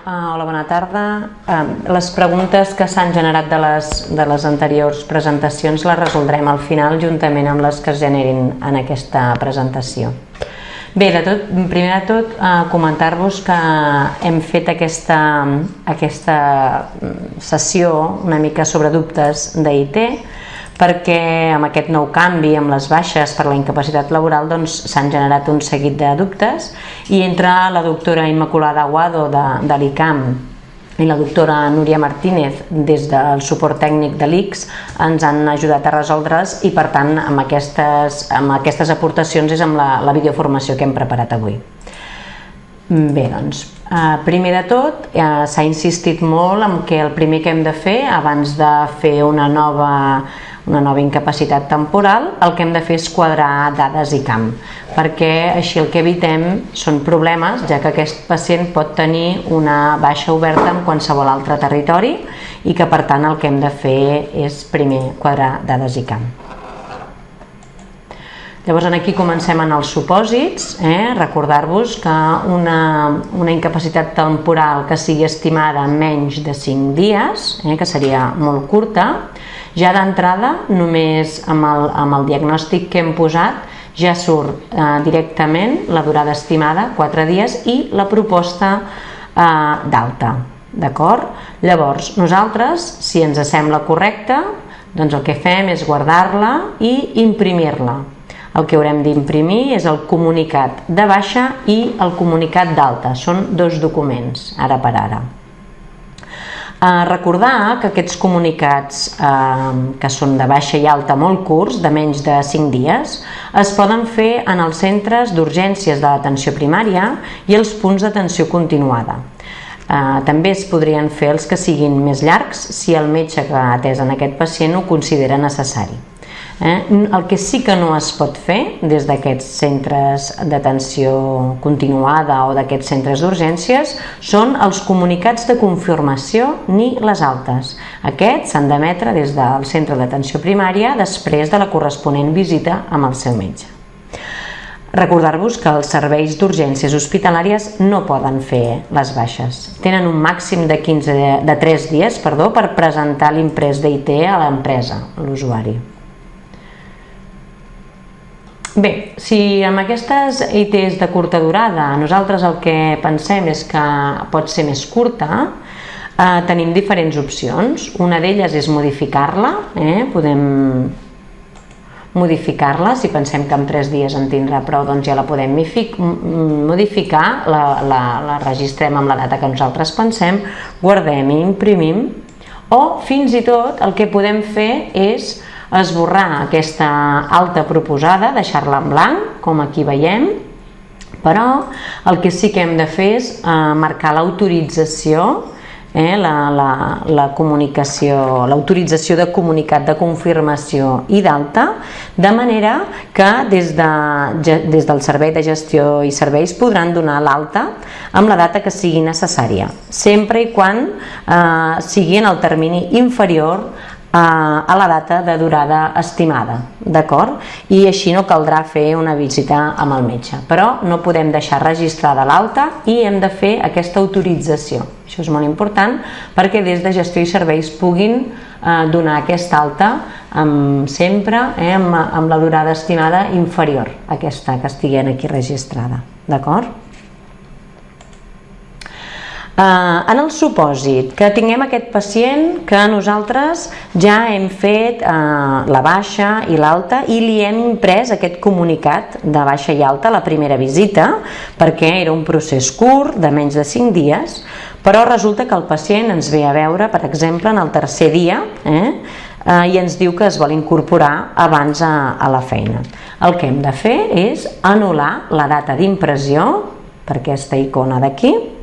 Uh, hola, bona tarda. Les preguntes que s'han generat de les, de les anteriors presentacions les resoldrem al final juntament amb les que es generin en aquesta presentació. Bé, de tot, primer de tot, uh, comentar-vos que hem fet aquesta, aquesta sessió una mica sobre dubtes d'IT, perquè amb aquest nou canvi, amb les baixes per la incapacitat laboral, doncs s'han generat un seguit de dubtes i entre la doctora Immaculada Aguado de, de l'ICAM i la doctora Núria Martínez des del suport tècnic de l'ICS ens han ajudat a resoldre's i per tant amb aquestes, amb aquestes aportacions és amb la, la videoformació que hem preparat avui. Bé, doncs, eh, primer de tot eh, s'ha insistit molt en que el primer que hem de fer abans de fer una nova una nova incapacitat temporal, el que hem de fer és quadrar dades i camp, perquè així el que evitem són problemes, ja que aquest pacient pot tenir una baixa oberta en qualsevol altre territori i que per tant el que hem de fer és primer quadrar dades i camp. Llavors aquí comencem en els supòsits, eh? recordar-vos que una, una incapacitat temporal que sigui estimada en menys de 5 dies, eh? que seria molt curta, ja d'entrada, només amb el, amb el diagnòstic que hem posat, ja surt eh, directament la durada estimada, 4 dies, i la proposta eh, d'alta. D'acord? Llavors, nosaltres, si ens sembla correcte, doncs el que fem és guardar-la i imprimir-la. El que haurem d'imprimir és el comunicat de baixa i el comunicat d'alta. Són dos documents, ara per ara. Eh, recordar que aquests comunicats eh, que són de baixa i alta molt curts, de menys de 5 dies, es poden fer en els centres d'urgències de l'atenció primària i els punts d'atenció continuada. Eh, també es podrien fer els que siguin més llargs si el metge que ha atès en aquest pacient ho considera necessari. Eh? El que sí que no es pot fer des d'aquests centres d'atenció continuada o d'aquests centres d'urgències són els comunicats de confirmació ni les altes. Aquests s'han d'emetre des del centre d'atenció primària després de la corresponent visita amb el seu metge. Recordar-vos que els serveis d'urgències hospitalàries no poden fer les baixes. Tenen un màxim de, 15, de 3 dies perdó, per presentar l'imprès d'IT a l'empresa, l'usuari. Bé, si amb aquestes ITs de curta durada nosaltres el que pensem és que pot ser més curta, eh, tenim diferents opcions. Una d'elles és modificar-la, eh? podem modificar-la, si pensem que en 3 dies en tindrà prou, doncs ja la podem modificar, la, la, la registrem amb la data que nosaltres pensem, guardem i imprimim, o fins i tot el que podem fer és esborrar aquesta alta proposada, deixar-la en blanc, com aquí veiem, però el que sí que hem de fer és eh, marcar l'autorització eh, la, la, la comunicació, l'autorització de comunicat de confirmació i d'alta, de manera que des, de, des del Servei de Gestió i Serveis podran donar l'alta amb la data que sigui necessària, sempre i quan eh, sigui en el termini inferior a la data de durada estimada, d'acord? I així no caldrà fer una visita amb el metge, però no podem deixar registrada l'alta i hem de fer aquesta autorització. Això és molt important perquè des de gestió i serveis puguin eh, donar aquesta alta amb, sempre eh, amb, amb la durada estimada inferior a aquesta que estigui aquí registrada, d'acord? Eh, en el supòsit que tinguem aquest pacient que nosaltres ja hem fet eh, la baixa i l'alta i li hem imprès aquest comunicat de baixa i alta a la primera visita perquè era un procés curt de menys de 5 dies però resulta que el pacient ens ve a veure per exemple en el tercer dia eh, eh, i ens diu que es vol incorporar abans a, a la feina. El que hem de fer és anul·lar la data d'impressió per aquesta icona d'aquí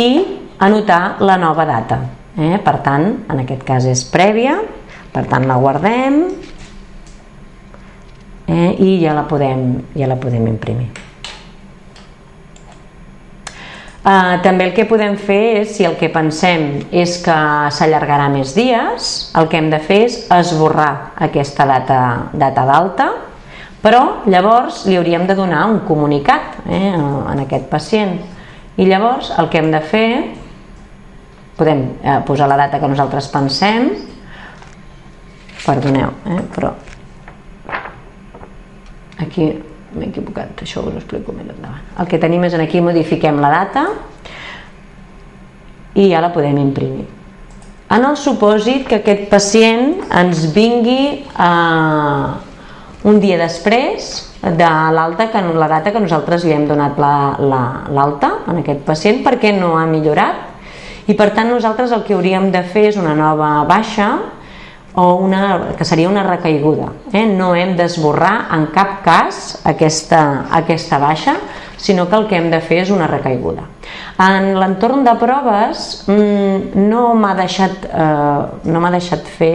i anotar la nova data. Eh? Per tant, en aquest cas és prèvia, per tant la guardem eh? i ja la podem, ja la podem imprimir. Uh, també el que podem fer és, si el que pensem és que s'allargarà més dies, el que hem de fer és esborrar aquesta data data d'alta, però llavors li hauríem de donar un comunicat eh, en aquest pacient I llavors el que hem de fer, podem eh, posar la data que nosaltres pensem, perdoneu, eh, però aquí m'he equivocat, això us ho explico més endavant. El que tenim és aquí modifiquem la data i ja la podem imprimir. En el supòsit que aquest pacient ens vingui eh, un dia després de l'alta que la data que nosaltres li hem donat l'alta la, la, en aquest pacient perquè no ha millorat i per tant nosaltres el que hauríem de fer és una nova baixa o una, que seria una recaiguda. Eh? No hem d'esborrar en cap cas aquesta, aquesta baixa, sinó que el que hem de fer és una recaiguda. En l'entorn de proves mmm, no m'ha deixat, eh, no deixat fer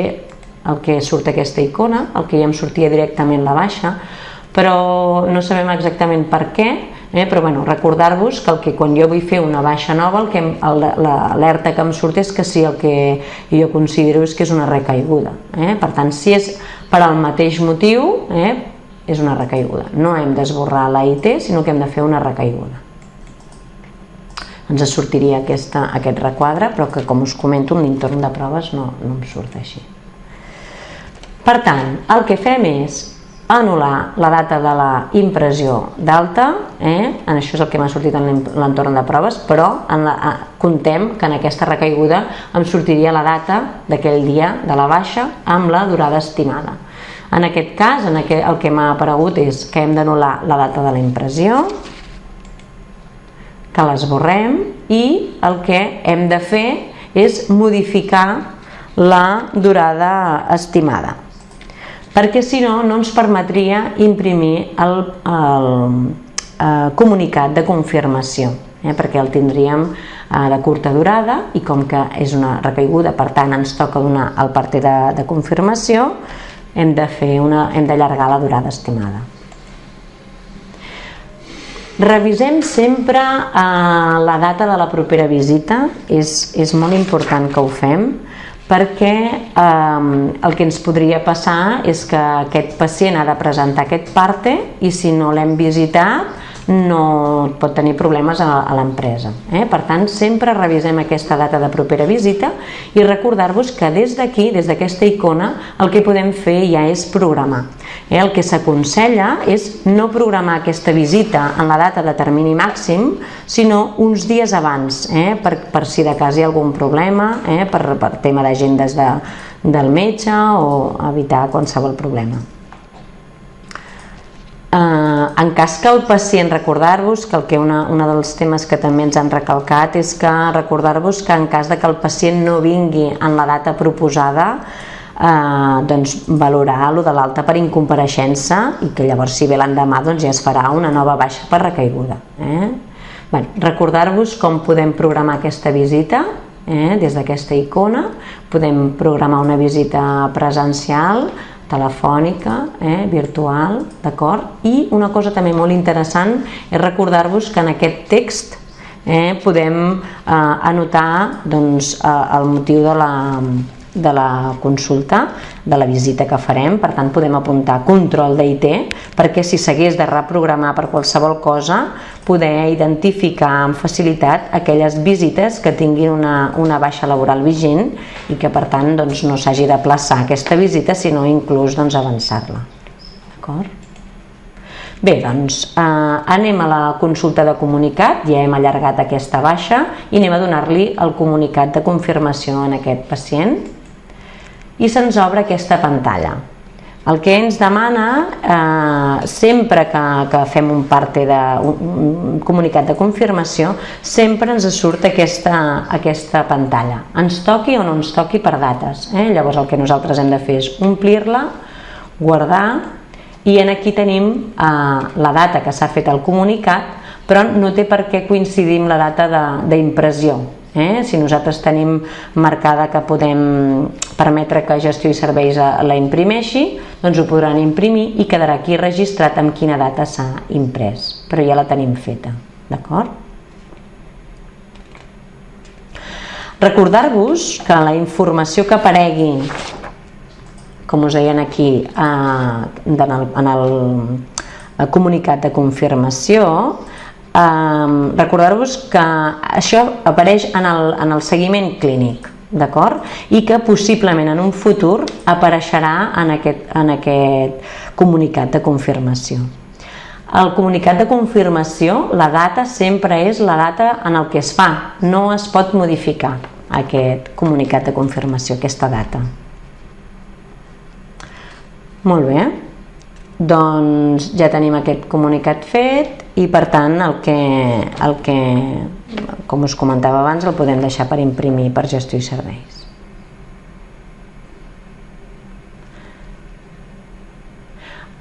el que surt aquesta icona, el que ja em sortia directament la baixa, però no sabem exactament per què, eh? però bueno, recordar-vos que, el que quan jo vull fer una baixa nova, l'alerta que em surt és que sí, el que jo considero és que és una recaiguda. Eh? Per tant, si és per al mateix motiu, eh? és una recaiguda. No hem d'esborrar la IT, sinó que hem de fer una recaiguda. Ens sortiria aquesta, aquest requadre, però que com us comento, en l'entorn de proves no, no em surt així. Per tant, el que fem és anul·lar la data de la impressió d'alta, eh? això és el que m'ha sortit en l'entorn de proves, però en la, contem que en aquesta recaiguda em sortiria la data d'aquell dia de la baixa amb la durada estimada. En aquest cas, en aquest, el que m'ha aparegut és que hem d'anul·lar la data de la impressió, que l'esborrem i el que hem de fer és modificar la durada estimada perquè si no, no ens permetria imprimir el, el, eh, comunicat de confirmació, eh, perquè el tindríem eh, de curta durada i com que és una recaiguda, per tant ens toca donar el parter de, de confirmació, hem de fer una, hem d'allargar la durada estimada. Revisem sempre eh, la data de la propera visita, és, és molt important que ho fem, perquè eh, el que ens podria passar és que aquest pacient ha de presentar aquest parte i si no l'hem visitat no pot tenir problemes a, a l'empresa. Eh? Per tant, sempre revisem aquesta data de propera visita i recordar-vos que des d'aquí, des d'aquesta icona, el que podem fer ja és programar. Eh? El que s'aconsella és no programar aquesta visita en la data de termini màxim, sinó uns dies abans, eh? per, per si de cas hi ha algun problema, eh? per, per tema d'agendes de, del metge o evitar qualsevol problema. En cas que el pacient, recordar-vos que el que una, una dels temes que també ens han recalcat és que recordar-vos que en cas de que el pacient no vingui en la data proposada eh, doncs valorar lo de l'alta per incompareixença i que llavors si ve l'endemà doncs ja es farà una nova baixa per recaiguda. Eh? Bueno, recordar-vos com podem programar aquesta visita eh? des d'aquesta icona, podem programar una visita presencial, telefònica, eh, virtual, d'acord? I una cosa també molt interessant és recordar-vos que en aquest text eh, podem eh, anotar doncs, eh, el motiu de la, de la consulta, de la visita que farem, per tant podem apuntar control d'IT perquè si s'hagués de reprogramar per qualsevol cosa poder identificar amb facilitat aquelles visites que tinguin una, una baixa laboral vigent i que per tant doncs, no s'hagi de plaçar aquesta visita sinó inclús doncs, avançar-la. D'acord? Bé, doncs eh, anem a la consulta de comunicat, ja hem allargat aquesta baixa i anem a donar-li el comunicat de confirmació en aquest pacient i se'ns obre aquesta pantalla. El que ens demana, eh, sempre que, que fem un parte de un, un comunicat de confirmació, sempre ens surt aquesta, aquesta pantalla. Ens toqui o no ens toqui per dates. Eh? Llavors el que nosaltres hem de fer és omplir-la, guardar, i en aquí tenim eh, la data que s'ha fet el comunicat, però no té per què coincidir amb la data d'impressió. Eh? Si nosaltres tenim marcada que podem permetre que gestió i serveis la imprimeixi, doncs ho podran imprimir i quedarà aquí registrat amb quina data s'ha imprès, però ja la tenim feta, d'acord? Recordar-vos que la informació que aparegui, com us deien aquí, eh, en el, en el comunicat de confirmació, eh, recordar-vos que això apareix en el, en el seguiment clínic, d'acord? I que possiblement en un futur apareixerà en aquest, en aquest comunicat de confirmació. El comunicat de confirmació, la data sempre és la data en el que es fa, no es pot modificar aquest comunicat de confirmació, aquesta data. Molt bé, doncs ja tenim aquest comunicat fet i per tant el que, el que com us comentava abans, el podem deixar per imprimir per gestió i serveis.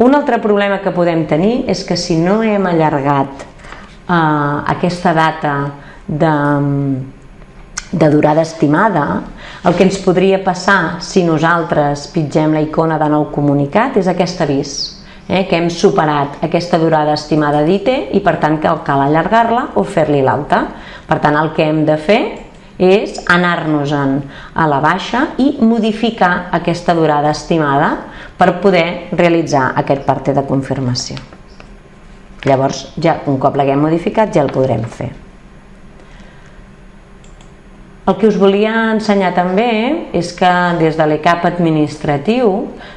Un altre problema que podem tenir és que si no hem allargat eh, aquesta data de, de durada estimada, el que ens podria passar si nosaltres pitgem la icona de nou comunicat és aquest avís, eh, que hem superat aquesta durada estimada d'ITE i per tant que cal allargar-la o fer-li l'alta. Per tant, el que hem de fer és anar-nos-en a la baixa i modificar aquesta durada estimada per poder realitzar aquest parte de confirmació. Llavors, ja un cop l'haguem modificat, ja el podrem fer. El que us volia ensenyar també és que des de l'ECAP administratiu,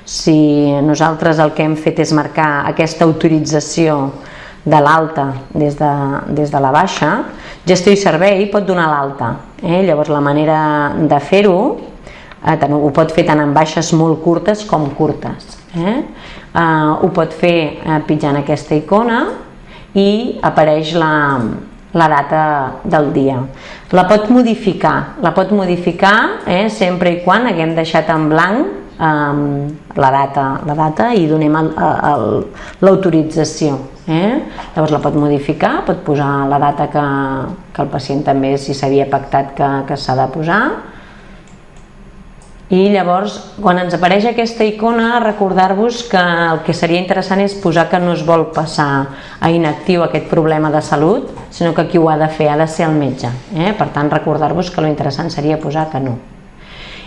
si nosaltres el que hem fet és marcar aquesta autorització de l'alta des, de, des de la baixa, gestió i servei pot donar l'alta. Eh? Llavors la manera de fer-ho eh, ho pot fer tant en baixes molt curtes com curtes. Eh? Eh, ho pot fer eh, pitjant aquesta icona i apareix la, la data del dia. La pot modificar, la pot modificar eh, sempre i quan haguem deixat en blanc um, la, data, la data i donem l'autorització. Eh? Llavors la pot modificar, pot posar la data que, que el pacient també si s'havia pactat que, que s'ha de posar i llavors quan ens apareix aquesta icona recordar-vos que el que seria interessant és posar que no es vol passar a inactiu aquest problema de salut sinó que qui ho ha de fer ha de ser el metge eh? per tant recordar-vos que lo interessant seria posar que no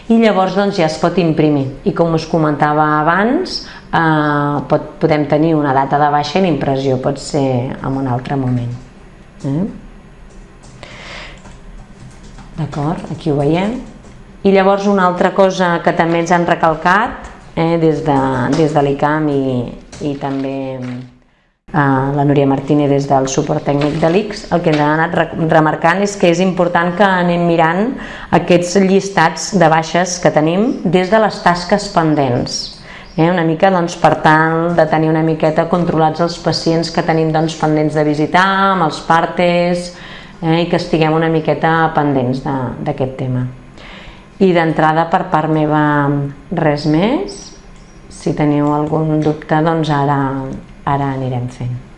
i llavors doncs, ja es pot imprimir i com us comentava abans eh, pot, podem tenir una data de baixa i l'impressió pot ser en un altre moment eh? d'acord, aquí ho veiem i llavors una altra cosa que també ens han recalcat eh, des de, des de l'ICAM i, i també la Núria Martínez des del suport tècnic de l'ICS, el que ens ha anat remarcant és que és important que anem mirant aquests llistats de baixes que tenim des de les tasques pendents. Eh? Una mica doncs, per tant de tenir una miqueta controlats els pacients que tenim doncs, pendents de visitar, amb els partes, eh? i que estiguem una miqueta pendents d'aquest tema. I d'entrada per part meva res més, si teniu algun dubte doncs ara, ara anirem fent.